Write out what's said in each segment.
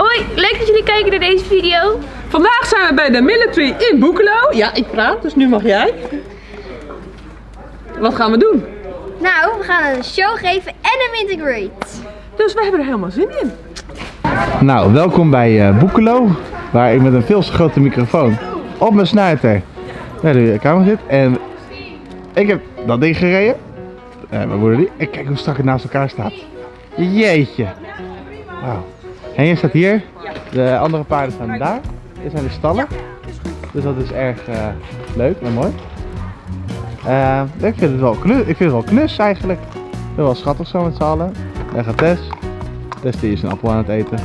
Hoi, leuk dat jullie kijken naar deze video. Vandaag zijn we bij de military in Boekelo. Ja, ik praat, dus nu mag jij. Wat gaan we doen? Nou, we gaan een show geven en een greet. Dus we hebben er helemaal zin in. Nou, welkom bij eh Boekelo, waar ik met een veel te grote microfoon op mijn snuiter naar de kamer zit. En ik heb dat ding gereden. Eh mijn moeder die. En kijk hoe strak het naast elkaar staat. Jeetje. Wauw. En je staat hier. De andere paarden staan daar. Dit zijn de stallen. Dus dat is erg eh, leuk en mooi. Eh, ik, vind het wel knus, ik vind het wel knus eigenlijk. Het wel schattig zo met z'n allen. Daar gaat Tess. Tess is een appel aan het eten.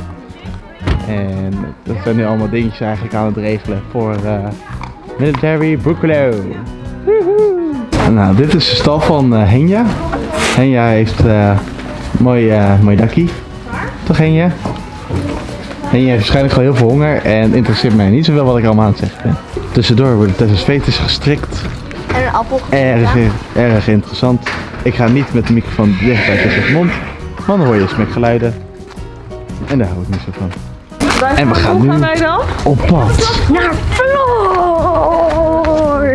En dat zijn nu allemaal dingetjes eigenlijk aan het regelen voor eh, Military Brookelo. Nou, dit is de stal van Henja. Henja heeft een mooi, mooi dakkie. Toch Henja? En je hebt waarschijnlijk gewoon heel veel honger en interesseert mij niet zoveel wat ik allemaal aan het zeggen ben. Tussendoor worden Tessa's veters gestrikt. En een appel erg, interessant. Ik ga niet met de microfoon dicht bij Tessa's mond, want dan hoor je smekgeluiden. En daar hou ik niet zo van. En we gaan nu gaan wij dan? op pad naar Floor!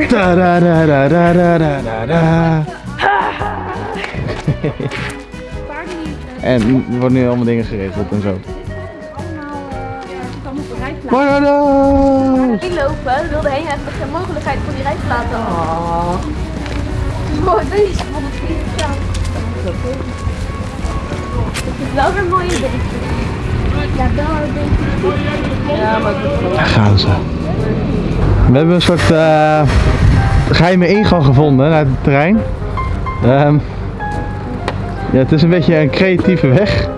Da da da da da da da da En er worden nu allemaal dingen geregeld en zo. Bananas! Die lopen, wilde heen even de mogelijkheid voor die rijst laten. Oh. Mooi bezig van het. Het is wel weer mooi idee. Ja, daar ik. Ja, maar Daar gaan ze. We hebben een soort eh, geheime ingang gevonden naar het terrein. Ehm, ja, het is een beetje een creatieve weg.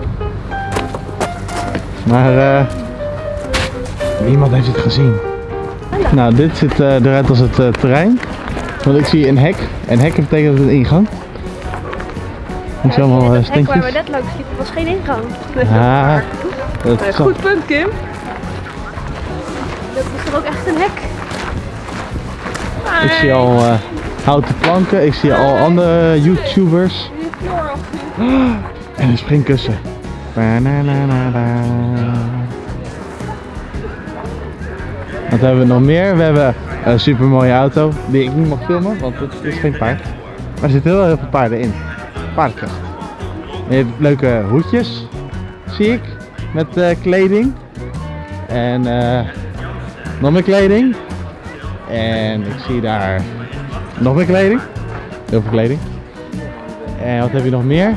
Maar eh, niemand heeft het gezien. Nou, dit ziet eh, eruit als het eh, terrein. Want ik zie een hek. En hek betekent een ingang. Ik zie allemaal Het hek waar we net langs liepen was geen ingang. Ah, dat Eh, is Goed punt, Kim. Dat is toch ook echt een hek? Ik zie al eh, houten planken, ik zie al andere YouTubers. En een springkussen. Wat hebben we nog meer? We hebben een super mooie auto die ik niet mag filmen, want het is geen paard. Maar er zitten heel, heel veel paarden in. Paardenkracht. En je hebt leuke hoedjes, zie ik, met eh, kleding. En eh, nog meer kleding. En ik zie daar nog meer kleding. Heel veel kleding. En wat heb je nog meer?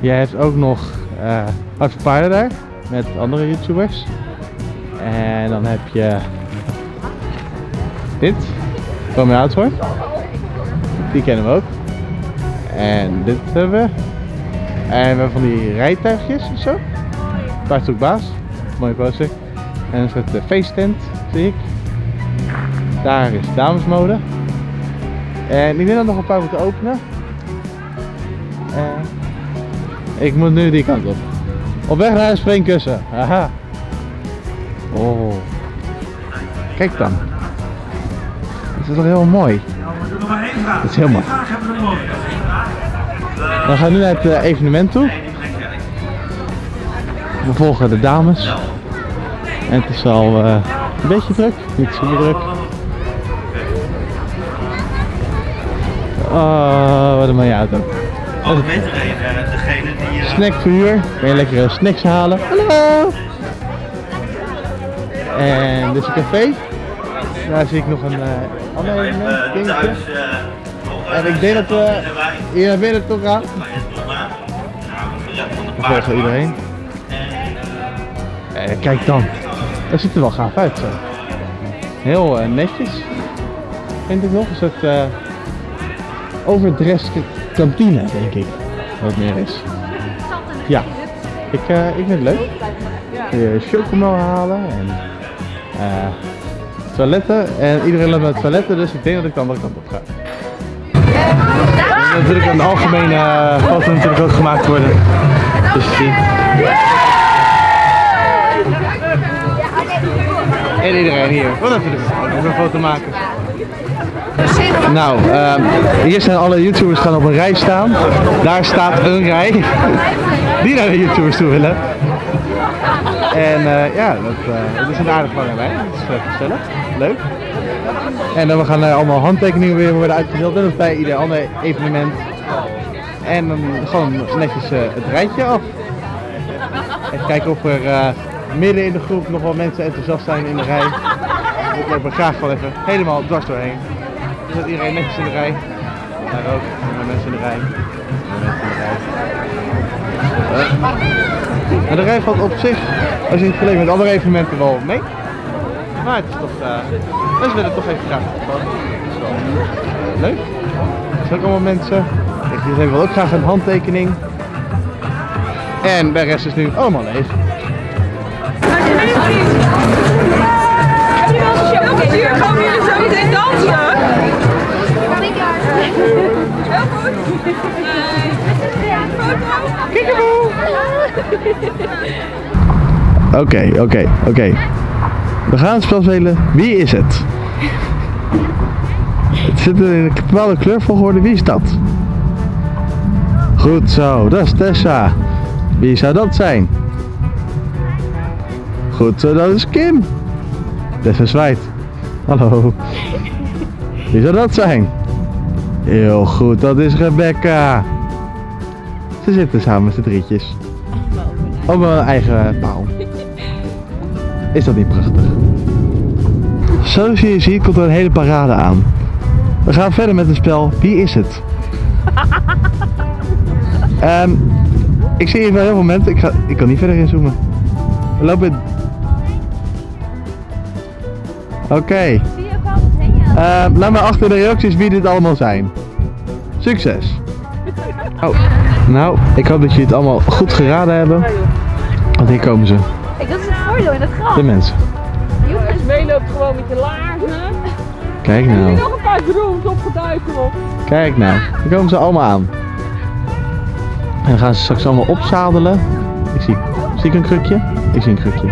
Jij hebt ook nog voor Paarden daar. Met andere YouTubers. En dan heb je dit. Mijn hoor. Die kennen we ook. En dit hebben we. En we hebben van die rijtuigjes of zo. Paardzoekbaas. Mooie poster. En een soort eh, feesttent zie ik. Daar is damesmode. En ik denk dat nog een paar moeten openen. En ik moet nu die kant op. Op weg naar een springkussen. Haha. Oh. Kijk dan. Het is toch heel mooi. Het is heel mooi. We gaan nu naar het eh, evenement toe. We volgen de dames. En het is al eh, een beetje druk, niet super druk. Oh, wat een mooie auto. Reden, degene die... Snackverhuur. Kan je lekkere snacks halen. Hallo! En dit is een café. Daar zie ik nog een eh ander En ik denk dat we hier naar binnen toe gaan. Iedereen. Eh, kijk dan. Dat ziet er wel gaaf uit. Heel eh, netjes. Vind ik nog. Een soort eh overdressed kantine, denk ik. Wat meer is. Ja. Ik, eh, ik vind het leuk. Je chocomel halen en toiletten. En iedereen loopt naar toiletten, dus ik denk dat ik de andere kant op ga. En natuurlijk een algemene eh, foto natuurlijk ook gemaakt worden. Dus je ziet. En iedereen hier. Wat even een foto maken. Nou, ehm, hier zijn alle YouTubers gaan op een rij staan. Daar staat een rij die naar de YouTubers toe willen. En eh, ja, dat, eh, dat is een aardig lijn. Het is eh, gezellig, leuk. En dan we gaan eh, allemaal handtekeningen weer worden uitgedeeld. Net als bij ieder ander evenement. En dan gewoon netjes eh, het rijtje af. Even kijken of er eh, midden in de groep nog wel mensen enthousiast zijn in de rij. Ik loop er graag wel even helemaal dwars doorheen. Dan zit iedereen netjes in de rij. Daar ook, mensen in de rij. Mensen in de rij. En de rij valt op zich, als je het vergelijkt met andere evenementen, wel mee. Maar het is toch, eh mensen willen toch even graag op Dat is wel leuk. Er zijn ook allemaal mensen. Ik wil ook graag een handtekening. En bij de rest is nu allemaal leeg. Hier komen jullie zo meteen dansen. Oké, oké, oké. We gaan het spel spelen. Wie is het? Het zit in een bepaalde kleurvolgorde. Wie is dat? Goed zo, dat is Tessa. Wie zou dat zijn? Goed zo, dat is Kim. Tessa zwaait. Hallo. Wie zou dat zijn? Heel goed, dat is Rebecca. Ze zitten samen met z'n drietjes. Op een eigen paal. Is dat niet prachtig? Zoals je ziet komt er een hele parade aan. We gaan verder met het spel Wie is het? Ehm, ik zie hier wel heel veel mensen. Ik, ga, ik kan niet verder inzoomen. We lopen... Oké. Ehm, laat maar achter de reacties wie dit allemaal zijn. Succes! Oh, nou, ik hoop dat jullie het allemaal goed geraden hebben. Want hier komen ze, Kijk, dat is het voordeel in het gras. de mensen. Jongens, meeloopt gewoon met je laarzen. Kijk nou, Nog een paar drones opgeduikeld. kijk nou. Hier komen ze allemaal aan. En dan gaan ze straks allemaal opzadelen. Ik zie, zie ik een krukje? Ik zie een krukje.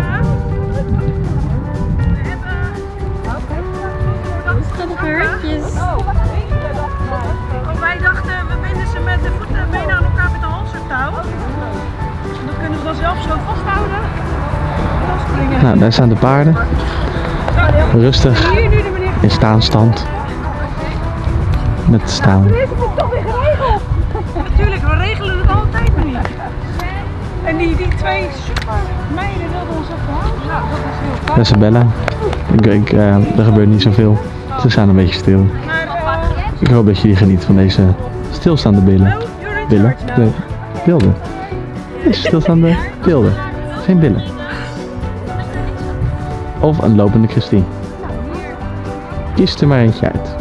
Nou, daar staan de paarden. Rustig in staanstand. Met staan. Dit is toch weer geregeld. Natuurlijk, we regelen het altijd maar niet. En die, die twee super meiden wilden ons houden. Nou, dat is heel fijn. Isabella. Ik, ik, eh, er gebeurt niet zoveel. Ze staan een beetje stil. Uh, Ik hoop dat jullie genieten van deze stilstaande billen. Billen? Nee, beelden. Deze stilstaande beelden. Geen billen. Of een lopende Christine. Kies er maar eentje uit.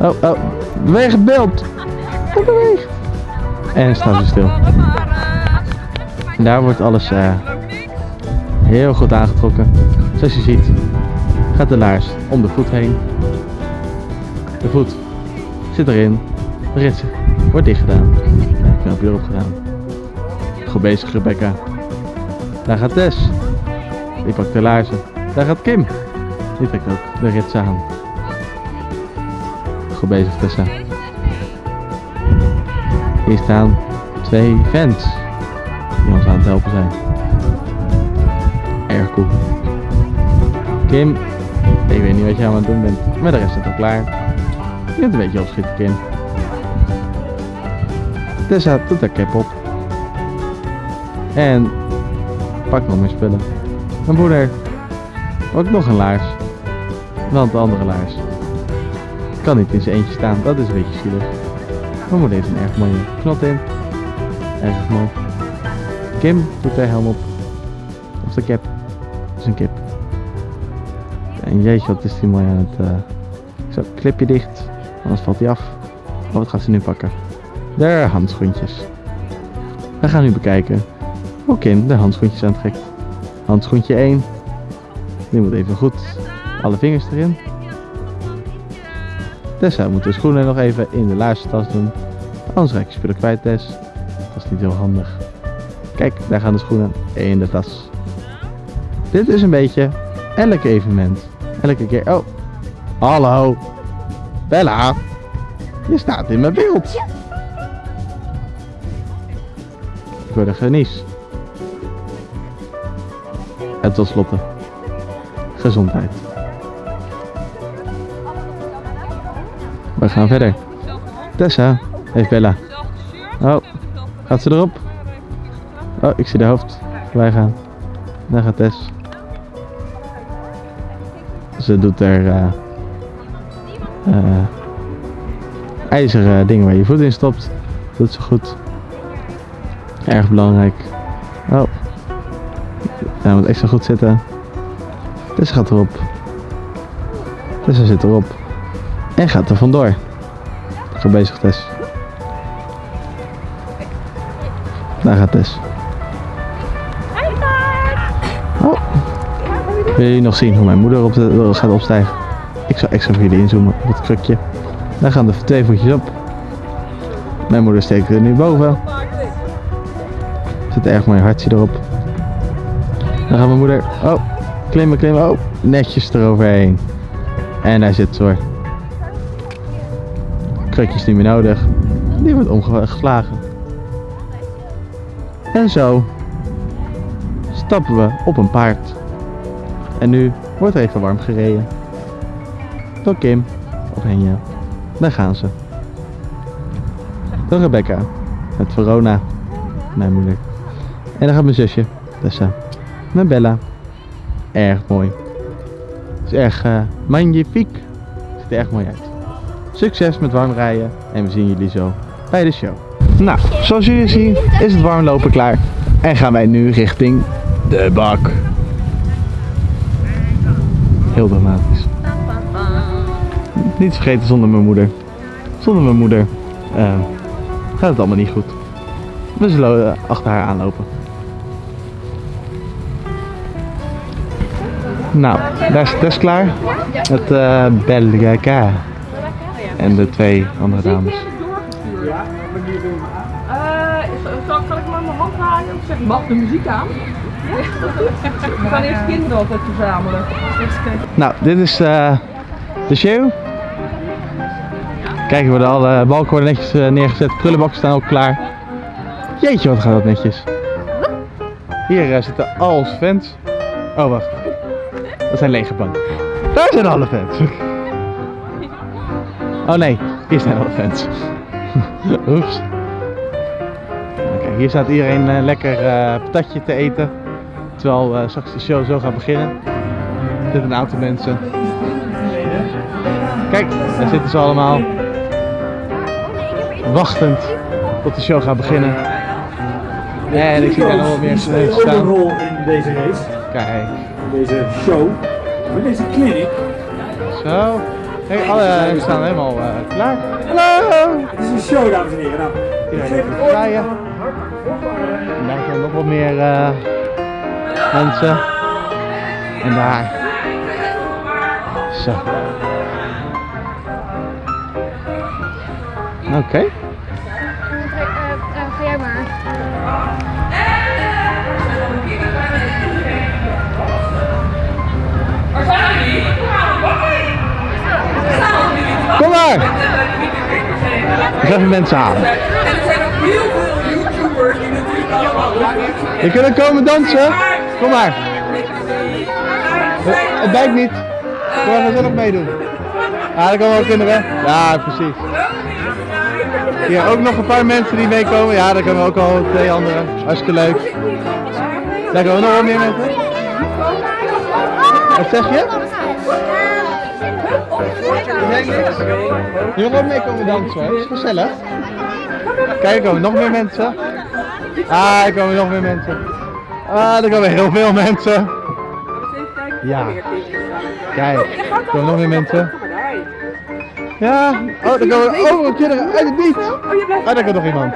Oh, oh. Beweeg het beeld. En staan ze stil. En daar wordt alles eh, heel goed aangetrokken. Zoals je ziet gaat de laars om de voet heen. De voet zit erin. De rits wordt dicht gedaan. Knopje erop gedaan. Goed bezig Rebecca. Daar gaat Tess. Die pakt de laarzen. Daar gaat Kim. Die trekt ook de rits aan. Goed bezig Tessa. Hier staan twee fans die ons aan het helpen zijn. Erg cool. Kim, ik weet niet wat je aan het doen bent, maar de rest is al klaar. Je bent een beetje opschieten, Kim. Tessa doet haar cap op. En pak nog meer spullen. Mijn moeder ook nog een laars. Want de andere laars kan niet in zijn eentje staan. Dat is een beetje zielig. Mijn moeder heeft een erg mooie knot in. Erg mooi. Kim doet haar helm op. Of de cap. Dat is een kip. En jeetje, wat is die mooi aan het... eh, Zo, clipje dicht. Anders valt hij af. Oh, wat gaat ze nu pakken? De handschoentjes. We gaan nu bekijken hoe Kim de handschoentjes aantrekt. Handschoentje 1. Die moet even goed alle vingers erin. Tessa moet de schoenen nog even in de laatste tas doen. Anders raak je spullen kwijt, Tess. Dat is niet heel handig. Kijk, daar gaan de schoenen in de tas. Dit is een beetje elk evenement. Elke keer. Oh, hallo. Bella. Je staat in mijn beeld. Ik word een genies. En tot slotte, gezondheid. We gaan verder. Tessa heeft Bella. Oh, gaat ze erop? Oh, ik zie de hoofd. Wij gaan. Daar gaat Tess. Ze doet er eh, eh, ijzeren dingen waar je voet in stopt. Doet ze goed. Erg belangrijk. Oh. Hij moet extra goed zitten. Tessa gaat erop. Tessa zit erop. En gaat er vandoor. Ga bezig Tess. Daar gaat Tess. Oh. Wil je nog zien hoe mijn moeder op de, gaat opstijgen? Ik zal extra voor jullie inzoomen op het krukje. Daar gaan de twee voetjes op. Mijn moeder steekt er nu boven. Zit erg mooi hartje erop. Dan gaat mijn moeder. Oh, klimmen, klimmen. Oh, netjes eroverheen. En daar zit ze hoor. Krukjes niet meer nodig. Die wordt omgeslagen. En zo stappen we op een paard. En nu wordt er even warm gereden. Door Kim of Henja. Daar gaan ze. Door Rebecca. Met Verona. Mijn moeder. En dan gaat mijn zusje. Tessa. Met Bella. Erg mooi. Het is erg uh, magnifiek. Ziet er erg mooi uit. Succes met warm rijden. En we zien jullie zo bij de show. Nou, zoals jullie zien is het warmlopen klaar. En gaan wij nu richting de bak. Heel dramatisch. Niet vergeten zonder mijn moeder. Zonder mijn moeder eh, gaat het allemaal niet goed. We zullen eh, achter haar aanlopen. Nou, daar is Tess klaar. Met uh, Belgica. En de twee andere dames. Eh, zal, kan ik hem aan mijn hand halen? Ik zeg, mag de muziek aan? Ja? We gaan eerst kinderen altijd verzamelen. Nou, dit is eh, de show. Kijk, er worden alle balken worden netjes neergezet. Prullenbakken staan ook klaar. Jeetje, wat gaat dat netjes. Hier eh, zitten al onze fans. Oh, wacht. Dat zijn lege banken. Daar zijn alle fans. Oh nee, hier zijn alle fans. Oeps. Oké, hier staat iedereen eh, lekker eh, patatje te eten. Terwijl eh, straks de show zo gaat beginnen. Er zitten een aantal mensen. Kijk, daar zitten ze allemaal. Wachtend tot de show gaat beginnen. En ik zie daar nog wel meer mensen ook een staan. rol in deze race, Kijk, deze show, in deze clinic. zo. Kijk, alle staan helemaal eh, klaar. Hallo! Het is een show, dames en heren. Nou, Iedereen even het draaien. daar zijn nog wat meer eh, mensen. En daar. Zo. Oké. Even mensen halen. En er zijn ook heel veel YouTubers die natuurlijk allemaal Je kunt ook komen dansen. Kom maar. Het, bijt niet. Kom maar gezellig meedoen. Ja, dat kan wel kinderen. Ja, precies. Hier ook nog een paar mensen die meekomen. Ja, daar komen ook al twee anderen. Hartstikke leuk. Daar komen nog wel meer mensen. Wat zeg je? Je wil ook meekomen dansen hoor. is gezellig. Kijk, er komen nog meer mensen. Ah, er komen nog meer mensen. Ah, er komen heel veel mensen. Ja. Kijk, er komen nog meer mensen. Ja, oh, er komen overal kinderen uit het niet. Ah, daar komt nog iemand.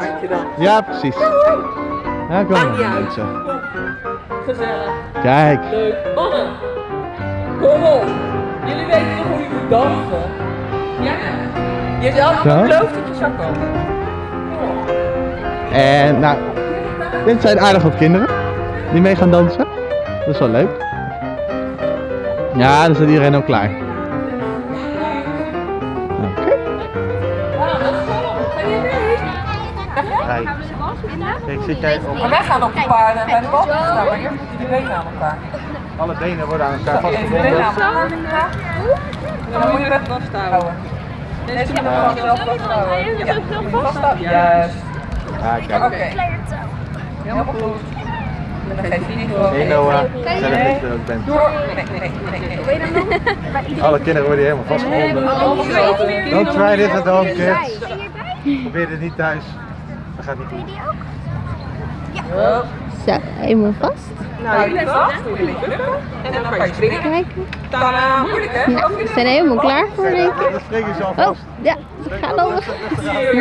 Ja, precies. Ja, er komen nog meer mensen. Gezellig. Kijk. Leuk. Mannen, kom op. Jullie weten toch hoe je moet dansen? Ja. Je hebt allemaal Ja. beloofd dat je zou komen. En nou, dit zijn aardig wat kinderen die mee gaan dansen. Dat is wel leuk. Ja, dan staat iedereen ook klaar. Oké. Kijk, kijk, zit jij op? Maar wij gaan op de paarden bij de bal staan, maar jullie weten aan elkaar. alle benen worden aan elkaar vastgebonden. Dan moet je het vasthouden. Deze moet je gewoon zelf vasthouden. Ja, vasthouden. Juist. Ja, kijk. Oké. Helemaal goed. Dan geef je niet gewoon. Hey Noah, zelf er ook. Nee, nee, nee, nee. Alle kinderen worden hier helemaal vastgebonden. Don't try this at home, kids. Probeer dit niet thuis. Dat gaat niet goed. Zo, helemaal vast. Nou, jullie vast. Doe jullie bukken. En dan kan je springen. Kijk. Tada, moeilijk hè? Ja, we zijn helemaal klaar voor, denk ik. Dan spring je zo Oh, vast. ja, ze gaan al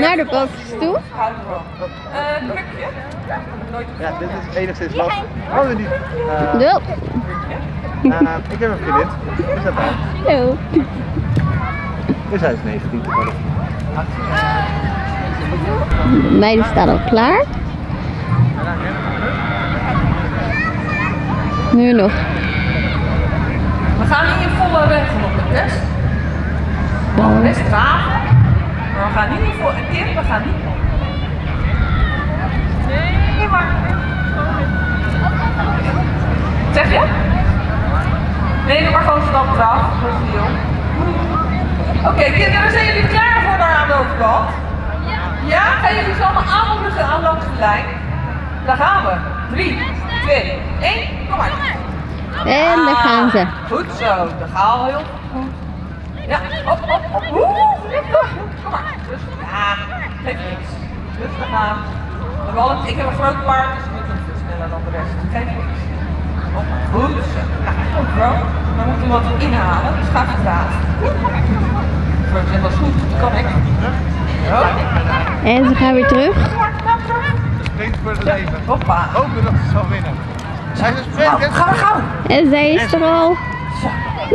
naar de bootjes toe. Eh, drukje. Ja, dit is enigszins lastig. Oh, niet. Eh, Wel. eh, ik heb een vriendin. Is dat daar? Zo. Dus hij is 19 toevallig. De meiden staan al klaar. Nu nog. We gaan niet in volle regen op de test. We gaan best graven. Maar we gaan niet in volle... Kim, we gaan niet... Nee, maar... Zeg je? Nee, doe maar gewoon stap eraf. Oké, kinderen, zijn jullie klaar voor daar aan de overkant? Ja? Gaan jullie zo allemaal aanmoedigen aan langs de lijn? Daar gaan we. 3, 2, 1, kom maar. En daar gaan ze. Goed zo, dat gaat al heel goed. Ja, op, op, op. Kom maar. Rustig. Ja, geef niks. Rustig aan. Ik heb een groot paard, dus we moeten veel sneller dan de rest. Geef niks. Op, goed zo. Ja, goed bro. Dan moeten we wat inhalen, dus ga vertragen. Ik zeggen, dat is goed. Dat kan ik. Zo. En ze gaan weer terug. Springt voor het leven. Hoppa. Hopen dat ze zal winnen. Hij is een Gauw, sprint. ga, ga. En zij is er al.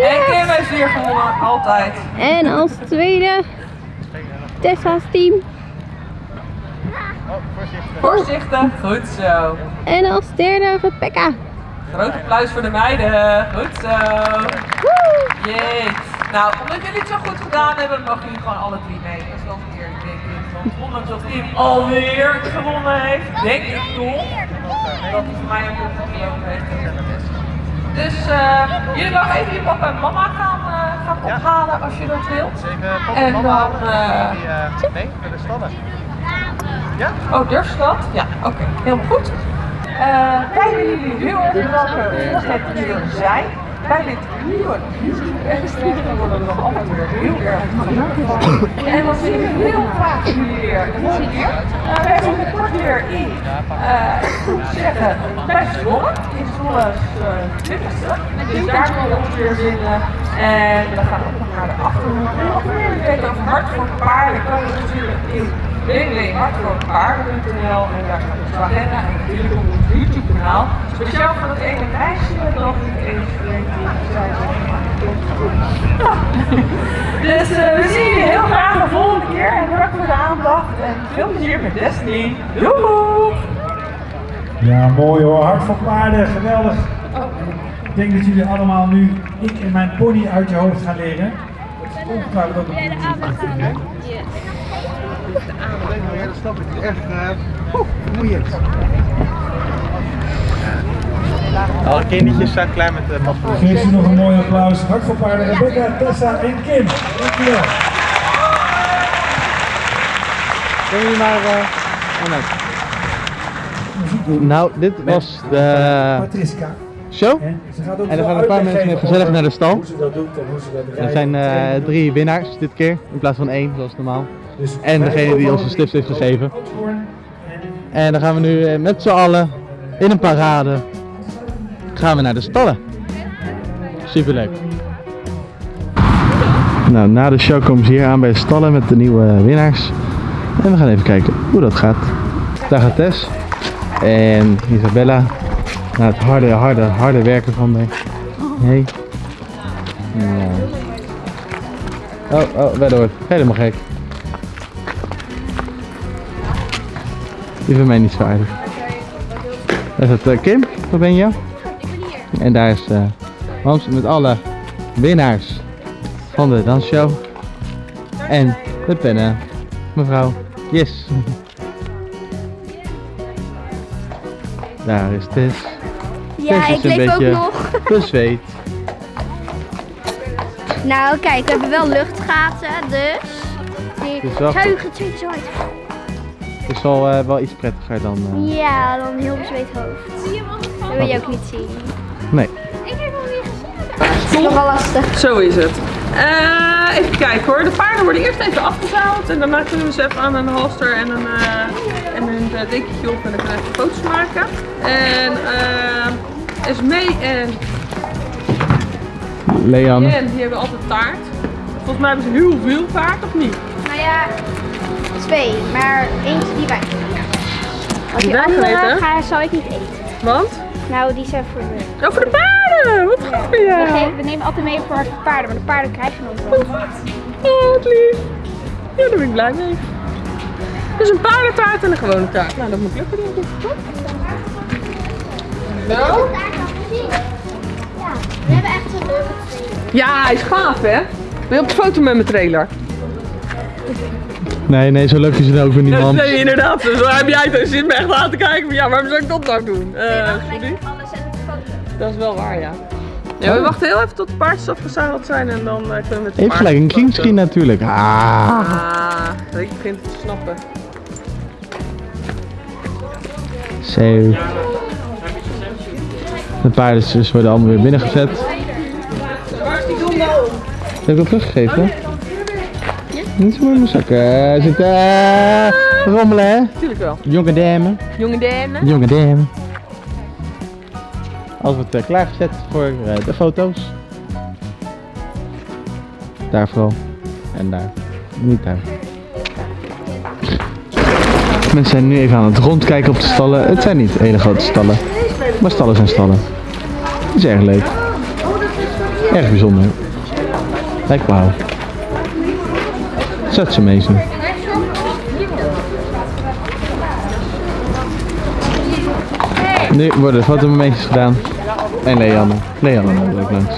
En Kim heeft hier gewonnen, altijd. En als tweede Tessa's team. Oh, voorzichtig. Voorzichtig. Goed zo. En als derde Rebecca. Groot applaus voor de meiden. Goed zo. Woe! Jeet. Nou, omdat jullie het zo goed gedaan hebben, mogen jullie gewoon alle drie mee. Dat is wel ondanks dat Kim alweer gewonnen heeft, denk ik toch dat hij voor mij ook een goed gelopen heeft. Dus eh, jullie mogen even je papa en mama gaan, eh, gaan ophalen als je dat wilt. Even papa En dan, eh, Die, eh, nee, naar de stallen. Ja? Oh, durf je dat? Ja, oké, helemaal goed. Eh kijken jullie heel erg in welke volgheid jullie er zijn. Bij dit nieuwe extra worden we nog altijd heel erg. En wat zien we heel graag jullie weer wij zijn binnenkort weer in, eh, ik moet zeggen, bij Zwolle. In Zwolle uh, 20ste. Dus daar gaan we ons weer vinden. En we gaan ook nog naar de achterhoek. En meer weten over Hart voor Paarden. kan je natuurlijk in www.hartvoorpaarden.nl en daar staat onze agenda en natuurlijk op ons YouTube kanaal. Speciaal voor dat ene meisje dat ik even vergeten die zei Ja. Dus eh, we zien jullie heel graag de volgende keer en bedankt voor de aandacht en veel plezier met Destiny. Doei! Ja, mooi hoor. Hart voor paarden, geweldig. Ik denk dat jullie allemaal nu ik en mijn pony uit je hoofd gaan leren. Dat is ongetwijfeld ook een goed vinden. Ja, dat snap ik. Echt uh, vermoeiend. Alle kindertjes zijn klaar met de paspoort. Geef ze nog een mooi applaus. Hart voor paarden, Rebecca, Tessa en Kim. Dankjewel. Kunnen jullie maar... Uh, oh. Nou, dit was de Patriska. show. Hè? Ze gaat ook En dan veel gaan een paar mensen gezellig naar de stal. Hoe ze dat doet en hoe ze dat Er zijn eh, drie winnaars dit keer, in plaats van één, zoals normaal. Dus en degene die ons de slips heeft gegeven. En dan gaan we nu eh, met z'n allen in een parade gaan we naar de stallen. Superleuk. Nou, na de show komen ze hier aan bij de stallen met de nieuwe winnaars. En we gaan even kijken hoe dat gaat. Daar gaat Tess en Isabella. Na het harde, harde, harde werken van mij. Hey. Oh, oh, Wedder wordt helemaal gek. Die vindt mij niet. Daar is het eh, Kim, waar ben je? En daar is eh Hans met alle winnaars van de dansshow. En de pennen, mevrouw. Yes. Daar is Tess. Ja, Tess is ik een leef ook nog. bezweet. Nou, kijk, we hebben wel luchtgaten, dus... Die goed. zuigen het zweet zo. Het is wel, eh, wel iets prettiger dan... eh, Ja, dan een heel bezweet hoofd. Dat wil je ook niet zien. Nee. Ik heb hem niet gezien. Het is nog wel lastig. Zo is het. Eh, even kijken hoor. De paarden worden eerst even afgezaald. En daarna kunnen we ze even aan een halster en een, eh, en een eh, dekentje op. En dan kunnen we even foto's maken. En Esmee en Leanne. Jen, die hebben altijd taart. Volgens mij hebben ze heel veel taart, of niet? Nou ja, twee, maar eentje die wij. Als die Wij andere ga, zou ik niet eten. Want? Nou, die zijn voor de... Oh, voor de paarden! Wat goed voor We, jou! geven, we nemen altijd mee voor de paarden, maar de paarden krijgen ons wel. Oh, wat lief. Ja, daar ben ik blij mee. Dus een paardentaart en een gewone taart. Nou, dat moet lukken denk ik, toch? Nou? Ja, we hebben echt zo'n leuke twee. Ja, hij is gaaf hè? Wil je op de foto met mijn trailer? Nee, nee, zo leuk is het ook weer Ja, niemand. nee, inderdaad. Dus dan heb jij het zin me echt aan te kijken van ja, waarom zou ik dat nou doen? Eh, sorry? alles en de foto. Dat is wel waar, ja. Ja, we wachten heel even tot de paardjes afgezadeld zijn en dan eh, kunnen we met de Even gelijk, een greenscreen natuurlijk. Ah. Ah, ik begin het te snappen. Zo. De paardjes worden allemaal weer binnengezet. Heb ik al teruggegeven? Niet zo mijn zakken. Zitten uh, rommelen hè? Tuurlijk wel. Jonge dame. Jonge dame. Jonge dame. Alles wordt eh, klaargezet voor eh, de foto's. Daar vooral. En daar. Niet daar. Mensen zijn nu even aan het rondkijken op de stallen. Het zijn niet hele grote stallen. Maar stallen zijn stallen. Het is erg leuk. Erg bijzonder. Like wauw. Such amazing. Nu worden de fotomomentjes gedaan. En Leanne. Leanne loopt ook langs.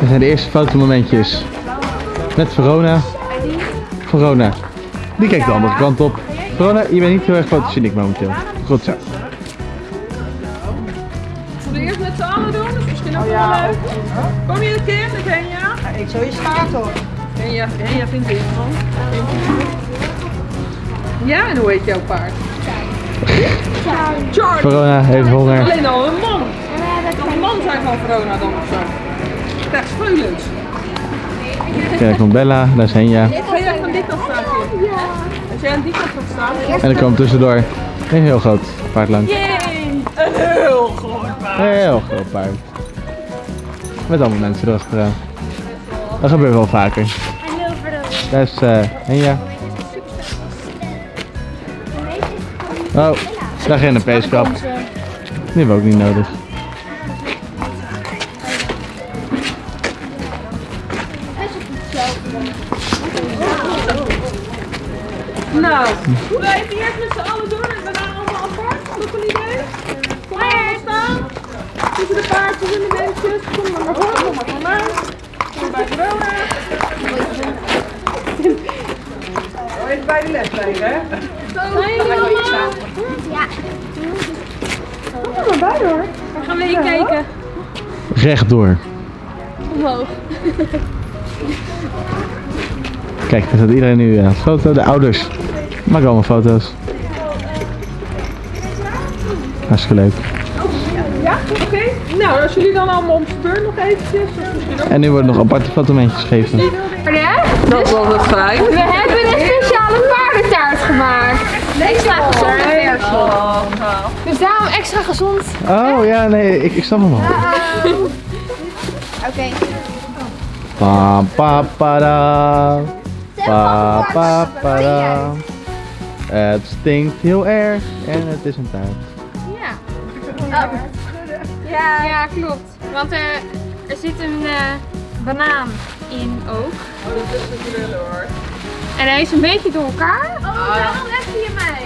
Dit zijn de eerste fotomomentjes met Verona. Verona. Die kijkt de andere kant op. Verona, je bent niet heel erg fotogeniek momenteel. Goed zo. Zullen we eerst met z'n doen? Dat is misschien ook wel leuk. Kom je een keer met Henja? Ik zou je schaart hoor. Henja, Henja vindt het van. Ja, en hoe heet jouw paard? Charlie. Verona heeft honger. Alleen al een man. Een man zijn van Verona dan of zo? Krijg speulens. Kijk, komt Bella. Daar is Henja. Ga jij van die kant staan, Kim? Als jij aan die kant gaat staan. En er komt tussendoor een heel groot paard langs. Yay! Een heel groot paard. Een heel groot paard. Met allemaal mensen erachteraan. Dat gebeurt wel vaker. Daar is eh Henja. Oh, daar geen een peeskap. Die hebben we ook niet nodig. Nou, we even eerst met z'n allen doen en daarna allemaal apart. Wat een idee? Kom maar allemaal staan. Tussen de paardjes en de beestjes. Kom maar maar voor, kom maar voor mij. Kom bij Verona. Oh, even bij de les blijven, hè? Zijn jullie allemaal? Ja. Kom er maar bij hoor. Waar gaan we heen kijken? Rechtdoor. Omhoog. Kijk, daar staat iedereen nu aan het foto. De ouders maken allemaal foto's. Hartstikke leuk. Ja, oké. Nou, als jullie dan allemaal om speur nog eventjes. Of misschien ook. En nu worden nog aparte fotomentjes gegeven. Ja? Dat was het fijn. We hebben een speciale paardentaart gemaakt. Extra gezonde versie. Dus daarom extra gezond. Oh ja, nee, ik, ik snap hem al. Oké. Pa pa pa da. Pa pa pa da. Het stinkt heel erg en het is een taart. Ja. Ja. ja, klopt. Want er, er zit een eh, banaan in ook. Oh, dat is natuurlijk wel hoor. En hij is een beetje door elkaar. Oh, daarom heb je mij.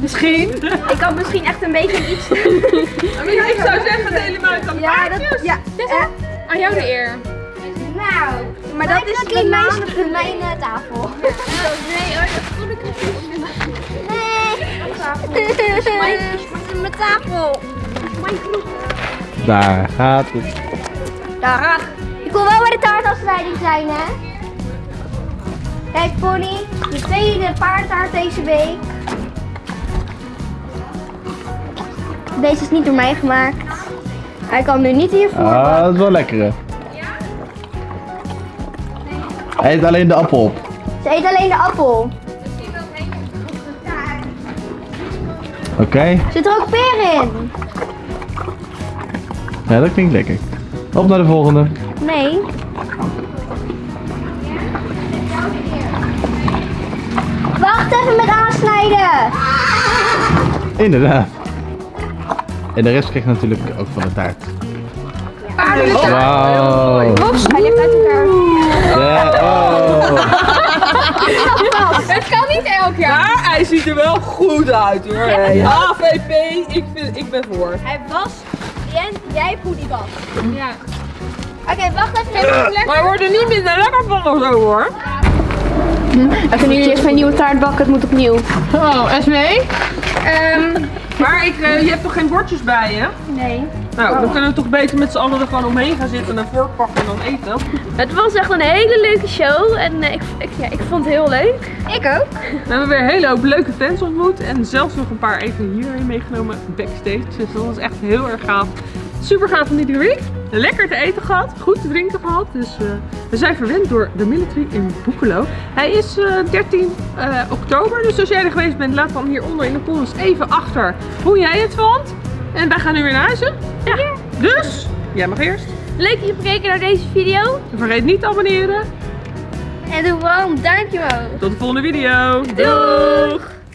Misschien. Ik had misschien echt een beetje iets. Maar ik zou zeggen, deel hem uit aan de Ja, dat, ja. Aan jou de eer. Nou, Maar dat is bij mijn, mijn eh, tafel. Nee, oh, dat voel ik Nee. Het is mijn tafel. Daar gaat het. Dag. Ik wil wel bij de taartafsnijding zijn, hè? Kijk, Pony. De tweede paardtaart deze week. Deze is niet door mij gemaakt. Hij kan nu niet hiervoor. Ah, dat is wel lekker. hè. Hij eet alleen de appel op. Ze eet alleen de appel. Oké? Zit er ook peer in? Ja, dat klinkt lekker. Op naar de volgende. Nee. Wacht even met aansnijden. Inderdaad. En de rest krijgt natuurlijk ook van de taart. Paarden. Wauw. Oeps, hij ligt uit elkaar. Ja, oh. Het kan niet elk jaar. Maar hij ziet er wel goed uit hoor. Hey, HVP, ik, vind, ik ben voor. Hij was. Jens, jij voelt die was. Ja. Oké, wacht even. Maar hij wordt er niet minder lekker van of zo hoor. En kunnen jullie eerst mijn nieuwe taart bakken? Het moet opnieuw. Oh, Esmee? Ehm, Maar ik, eh, je hebt toch geen bordjes bij je? Nee. Nou, dan kunnen we toch beter met z'n allen er gewoon omheen gaan zitten en een vork pakken en dan eten. Het was echt een hele leuke show en eh, ik, ik, ja, ik vond het heel leuk. Ik ook. We hebben weer een hele hoop leuke fans ontmoet en zelfs nog een paar even hierheen meegenomen backstage. Dus dat was echt heel erg gaaf. Super gaaf van iedere week. Lekker te eten gehad, goed te drinken gehad. Dus eh, we zijn verwend door de military in Boekelo. Hij is eh, 13 eh, oktober, dus als jij er geweest bent, laat dan hieronder in de comments even achter hoe jij het vond. En wij gaan nu weer naar huis. hè? Ja. Dus, jij mag eerst. Leuk dat je hebt gekeken naar deze video. En vergeet niet te abonneren. En doe wel een duimpje omhoog. Tot de volgende video. Doeg!